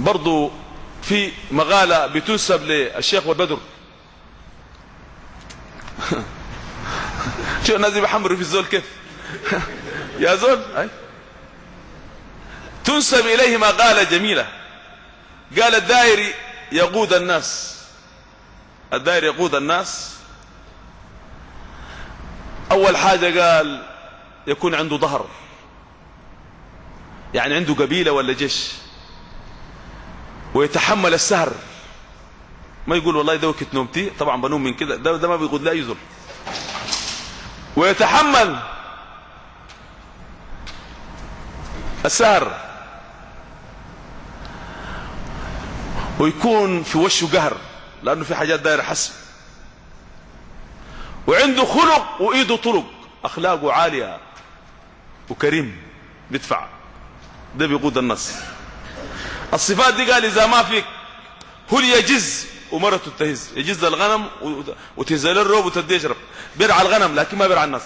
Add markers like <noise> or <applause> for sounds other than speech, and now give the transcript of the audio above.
وبرضو في مقالة بتنسب للشيخ والبدر. شو الناس بيحمروا في الزول كيف؟ <laughs> يا زول. تنسب إليه مقالة جميلة. قال الدائري يقود الناس. الدائري يقود الناس. أول حاجة قال يكون عنده ظهر. يعني عنده قبيلة ولا جيش. ويتحمل السهر. ما يقول والله ده وقت نومتي طبعا بنوم من كده. ده, ده ما بيقول لا يزر ويتحمل السهر. ويكون في وشه قهر لأنه في حاجات داير حسب. وعنده خلق وإيده طرق أخلاقه عالية وكريم بيدفع. ده بيقود النص. الصفات دي قال إذا ما فيك هو يجز؟ ومرته تهز. يجز الغنم وتهز له الروب وتدي يشرب بيرعى الغنم لكن ما بيرعى الناس